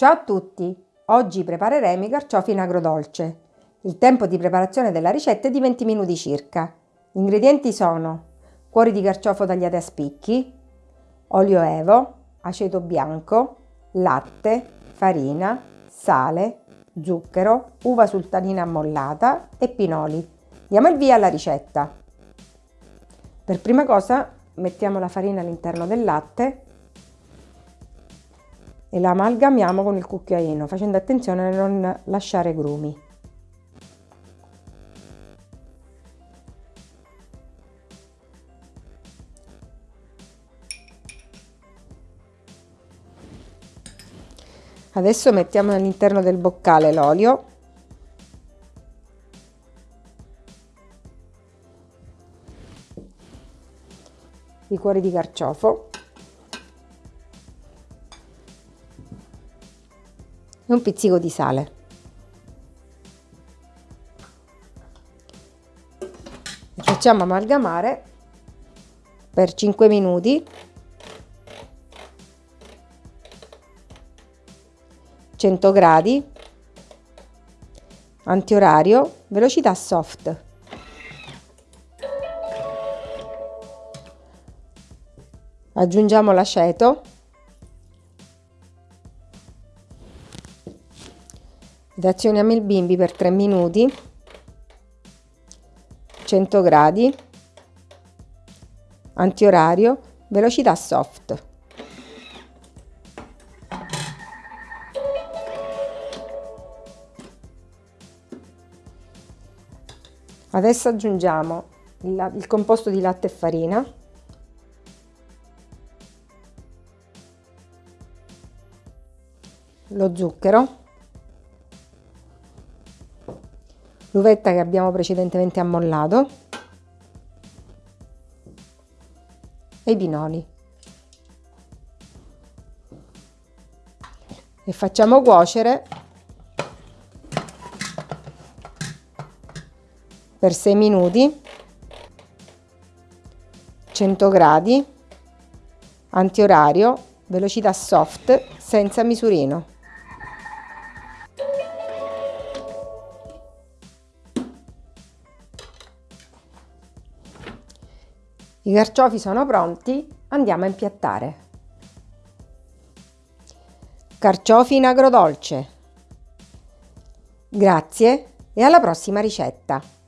Ciao a tutti! Oggi prepareremo i carciofi in agrodolce. Il tempo di preparazione della ricetta è di 20 minuti circa. Gli ingredienti sono cuori di carciofo tagliati a spicchi, olio evo, aceto bianco, latte, farina, sale, zucchero, uva sultanina ammollata e pinoli. Diamo il via alla ricetta. Per prima cosa mettiamo la farina all'interno del latte e la amalgamiamo con il cucchiaino facendo attenzione a non lasciare grumi. Adesso mettiamo all'interno del boccale l'olio i cuori di carciofo e un pizzico di sale. Facciamo amalgamare per 5 minuti. 100 gradi. Antiorario. Velocità soft. Aggiungiamo l'aceto ed azioniamo il bimbi per 3 minuti. 100 gradi. Antiorario. Velocità soft. Adesso aggiungiamo il, il composto di latte e farina. Lo zucchero l'uvetta che abbiamo precedentemente ammollato. E i pinoli e facciamo cuocere per 6 minuti 100 gradi antiorario velocità soft senza misurino I carciofi sono pronti, andiamo a impiattare. Carciofi in agrodolce. Grazie e alla prossima ricetta!